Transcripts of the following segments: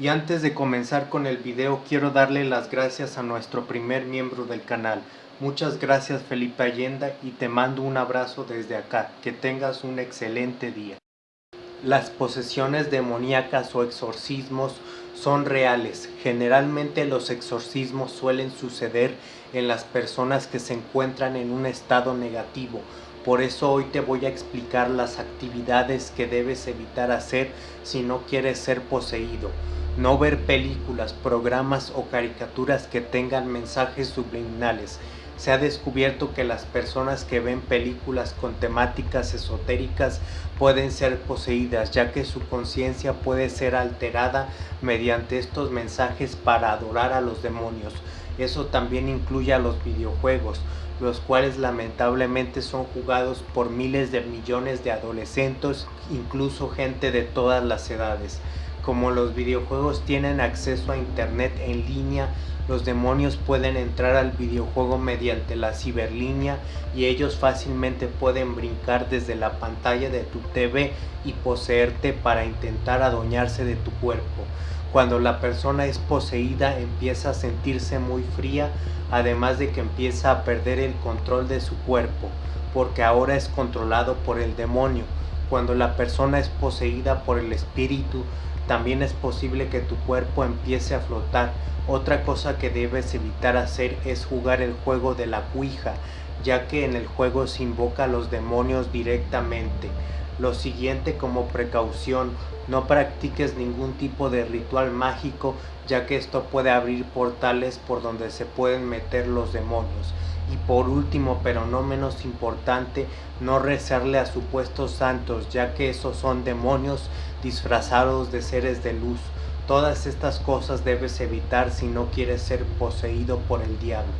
Y antes de comenzar con el video quiero darle las gracias a nuestro primer miembro del canal. Muchas gracias Felipe Allenda y te mando un abrazo desde acá. Que tengas un excelente día. Las posesiones demoníacas o exorcismos son reales. Generalmente los exorcismos suelen suceder en las personas que se encuentran en un estado negativo. Por eso hoy te voy a explicar las actividades que debes evitar hacer si no quieres ser poseído. No ver películas, programas o caricaturas que tengan mensajes subliminales se ha descubierto que las personas que ven películas con temáticas esotéricas pueden ser poseídas, ya que su conciencia puede ser alterada mediante estos mensajes para adorar a los demonios. Eso también incluye a los videojuegos, los cuales lamentablemente son jugados por miles de millones de adolescentes, incluso gente de todas las edades. Como los videojuegos tienen acceso a internet en línea, los demonios pueden entrar al videojuego mediante la ciberlínea y ellos fácilmente pueden brincar desde la pantalla de tu TV y poseerte para intentar adueñarse de tu cuerpo. Cuando la persona es poseída empieza a sentirse muy fría, además de que empieza a perder el control de su cuerpo, porque ahora es controlado por el demonio. Cuando la persona es poseída por el espíritu, también es posible que tu cuerpo empiece a flotar. Otra cosa que debes evitar hacer es jugar el juego de la cuija, ya que en el juego se invoca a los demonios directamente. Lo siguiente como precaución, no practiques ningún tipo de ritual mágico, ya que esto puede abrir portales por donde se pueden meter los demonios. Y por último, pero no menos importante, no rezarle a supuestos santos, ya que esos son demonios disfrazados de seres de luz. Todas estas cosas debes evitar si no quieres ser poseído por el diablo.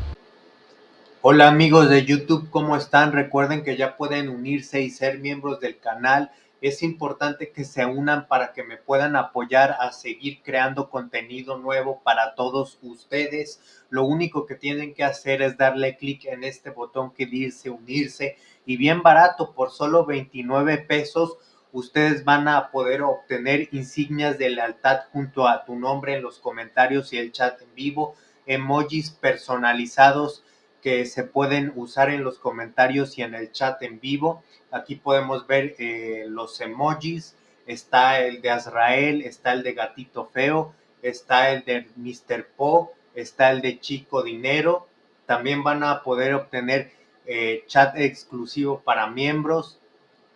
Hola amigos de YouTube, ¿cómo están? Recuerden que ya pueden unirse y ser miembros del canal. Es importante que se unan para que me puedan apoyar a seguir creando contenido nuevo para todos ustedes. Lo único que tienen que hacer es darle clic en este botón que dice unirse y bien barato, por solo 29 pesos ustedes van a poder obtener insignias de lealtad junto a tu nombre en los comentarios y el chat en vivo, emojis personalizados que se pueden usar en los comentarios y en el chat en vivo. Aquí podemos ver eh, los emojis, está el de Azrael, está el de Gatito Feo, está el de Mr. Po, está el de Chico Dinero. También van a poder obtener eh, chat exclusivo para miembros,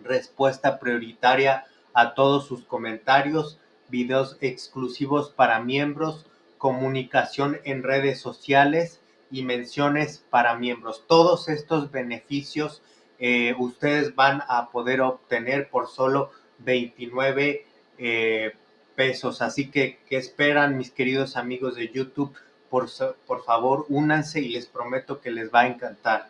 respuesta prioritaria a todos sus comentarios, videos exclusivos para miembros, comunicación en redes sociales y menciones para miembros. Todos estos beneficios eh, ustedes van a poder obtener por solo 29 eh, pesos. Así que, ¿qué esperan mis queridos amigos de YouTube? Por, por favor, únanse y les prometo que les va a encantar.